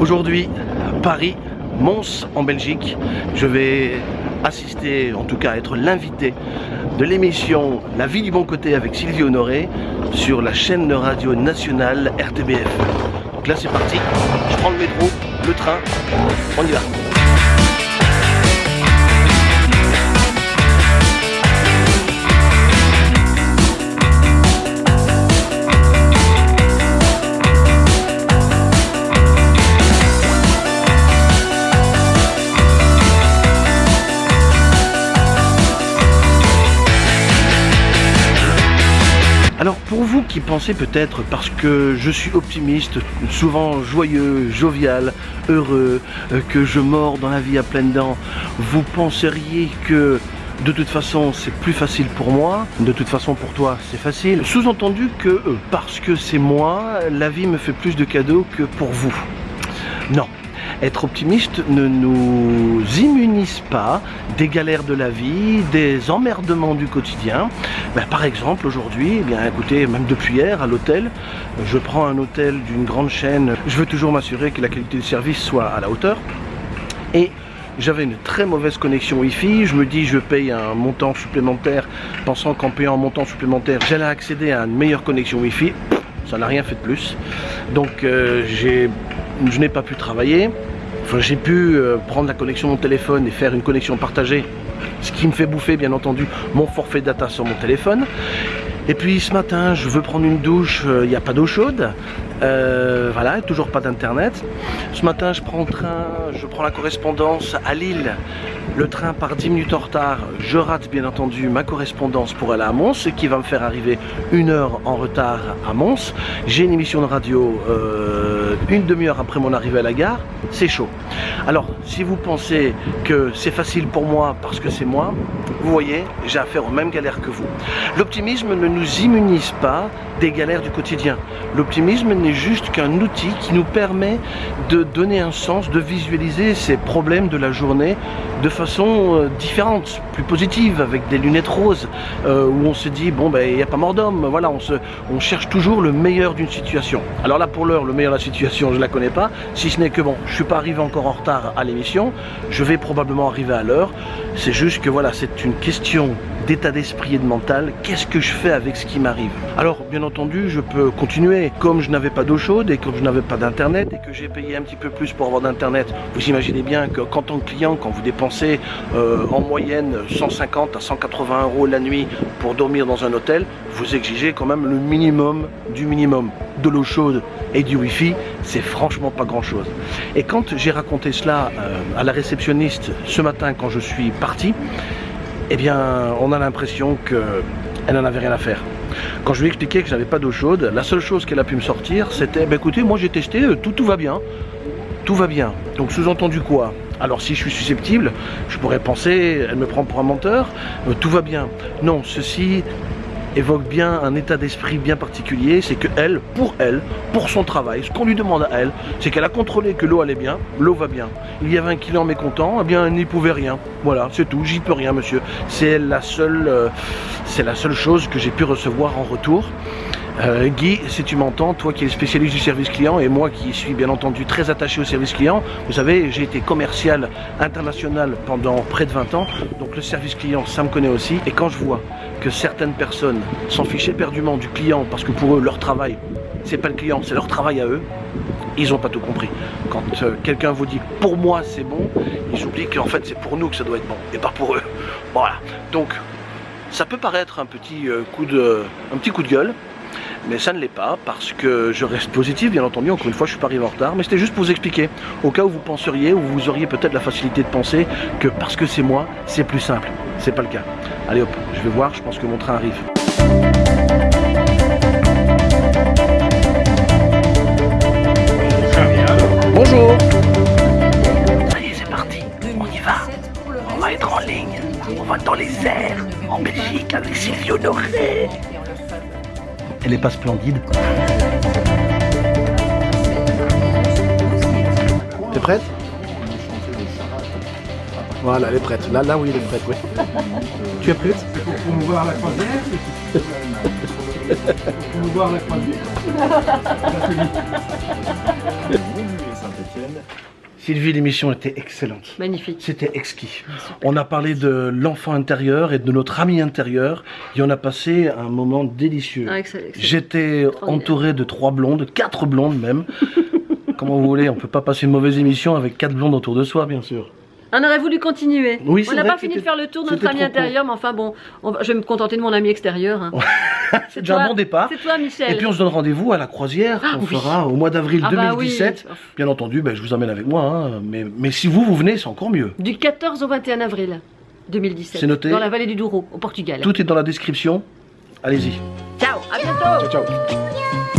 Aujourd'hui, Paris, Mons en Belgique. Je vais assister, en tout cas être l'invité de l'émission La vie du bon côté avec Sylvie Honoré sur la chaîne de radio nationale RTBF. Donc là c'est parti, je prends le métro, le train, on y va. Vous qui pensez peut-être parce que je suis optimiste, souvent joyeux, jovial, heureux, euh, que je mords dans la vie à pleines dents, vous penseriez que de toute façon c'est plus facile pour moi, de toute façon pour toi c'est facile. Sous-entendu que euh, parce que c'est moi, la vie me fait plus de cadeaux que pour vous. Non, être optimiste ne nous immunise pas des galères de la vie, des emmerdements du quotidien. Ben, par exemple, aujourd'hui, eh bien écoutez, même depuis hier à l'hôtel, je prends un hôtel d'une grande chaîne. Je veux toujours m'assurer que la qualité du service soit à la hauteur. Et j'avais une très mauvaise connexion Wi-Fi. Je me dis, je paye un montant supplémentaire, pensant qu'en payant un montant supplémentaire, j'allais accéder à une meilleure connexion Wi-Fi. Ça n'a rien fait de plus. Donc, euh, je n'ai pas pu travailler. J'ai pu euh, prendre la connexion de mon téléphone et faire une connexion partagée, ce qui me fait bouffer bien entendu mon forfait data sur mon téléphone. Et puis ce matin, je veux prendre une douche, euh, il n'y a pas d'eau chaude, euh, voilà, toujours pas d'internet. Ce matin, je prends le train, je prends la correspondance à Lille. Le train part 10 minutes en retard. Je rate bien entendu ma correspondance pour aller à Mons, ce qui va me faire arriver une heure en retard à Mons. J'ai une émission de radio euh, une demi-heure après mon arrivée à la gare. C'est chaud. Alors, si vous pensez que c'est facile pour moi parce que c'est moi, vous voyez, j'ai affaire aux mêmes galères que vous. L'optimisme ne nous immunise pas des galères du quotidien. L'optimisme n'est juste qu'un outil qui nous permet de donner un sens, de visualiser ces problèmes de la journée de façon euh, différente, plus positive, avec des lunettes roses, euh, où on se dit, bon, ben, il n'y a pas mort d'homme, voilà, on, se, on cherche toujours le meilleur d'une situation. Alors là, pour l'heure, le meilleur de la situation, je ne la connais pas, si ce n'est que, bon, je ne suis pas arrivé encore en retard à l'émission, je vais probablement arriver à l'heure, c'est juste que, voilà, c'est une question d'état d'esprit et de mental, qu'est-ce que je fais avec ce qui m'arrive? Alors, bien entendu, je peux continuer, comme je n'avais pas d'eau chaude et comme je n'avais pas d'internet et que j'ai payé un petit peu plus pour avoir d'internet, vous imaginez bien que qu'en tant que client, quand vous dépensez euh, en moyenne 150 à 180 euros la nuit pour dormir dans un hôtel, vous exigez quand même le minimum du minimum. De l'eau chaude et du wifi, c'est franchement pas grand chose. Et quand j'ai raconté cela euh, à la réceptionniste ce matin quand je suis parti, eh bien, on a l'impression qu'elle n'en avait rien à faire. Quand je lui ai expliqué que je n'avais pas d'eau chaude, la seule chose qu'elle a pu me sortir, c'était bah, écoutez, moi j'ai testé, euh, tout, tout va bien. Tout va bien. Donc sous-entendu quoi? Alors si je suis susceptible, je pourrais penser, elle me prend pour un menteur, euh, tout va bien. Non, ceci évoque bien un état d'esprit bien particulier, c'est que elle, pour elle, pour son travail, ce qu'on lui demande à elle, c'est qu'elle a contrôlé que l'eau allait bien, l'eau va bien. Il y avait un client mécontent, eh bien elle n'y pouvait rien. Voilà, c'est tout, j'y peux rien monsieur. C'est la seule, euh, c'est la seule chose que j'ai pu recevoir en retour. Euh, Guy, si tu m'entends, toi qui es spécialiste du service client et moi qui suis bien entendu très attaché au service client, vous savez, j'ai été commercial international pendant près de 20 ans, donc le service client, ça me connaît aussi. Et quand je vois que certaines personnes s'en fichent éperdument du client parce que pour eux, leur travail, c'est pas le client, c'est leur travail à eux, ils n'ont pas tout compris. Quand euh, quelqu'un vous dit pour moi c'est bon, ils oublient qu'en fait c'est pour nous que ça doit être bon et pas pour eux. Voilà. Donc ça peut paraître un petit euh, coup de, un petit coup de gueule, mais ça ne l'est pas parce que je reste positif bien entendu, encore une fois je suis pas arrivé en retard, mais c'était juste pour vous expliquer, au cas où vous penseriez, ou vous auriez peut-être la facilité de penser que parce que c'est moi, c'est plus simple. C'est pas le cas. Allez hop, je vais voir, je pense que mon train arrive. Bonjour Ça y est, c'est parti, on y va. On va être en ligne, on va dans les airs, en Belgique, avec Sylvie Honoré. Elle est pas splendide. T'es prête? Voilà, elle est prête. Là, là, oui, elle est prête, oui. tu es prête? Pour promouvoir la croisière Pour promouvoir la croisière scène. Sylvie, l'émission était excellente. Magnifique. C'était exquis. Super. On a parlé de l'enfant intérieur et de notre ami intérieur et on a passé un moment délicieux. Ah. J'étais entouré de trois blondes, quatre blondes même. Comment vous voulez, on peut pas passer une mauvaise émission avec quatre blondes autour de soi, bien sûr. On aurait voulu continuer. Oui, on n'a pas fini de faire le tour de notre ami intérieur, mais enfin bon, on va- je vais me contenter de mon ami extérieur. hein. C'est déjà un toi- bon départ. C'est toi, Michel. Et puis on se donne rendez-vous à la croisière Ah, qu'on oui. fera au mois d'avril Ah bah 2017. oui. Bien entendu, ben, je vous emmène avec moi. hein. Mais, mais si vous, vous venez, c'est encore mieux. Du 14 au 21 avril 2017. C'est noté. Dans la vallée du Douro, au Portugal. Tout est dans la description. Allez-y. Ciao, à bientôt. Ciao, ciao.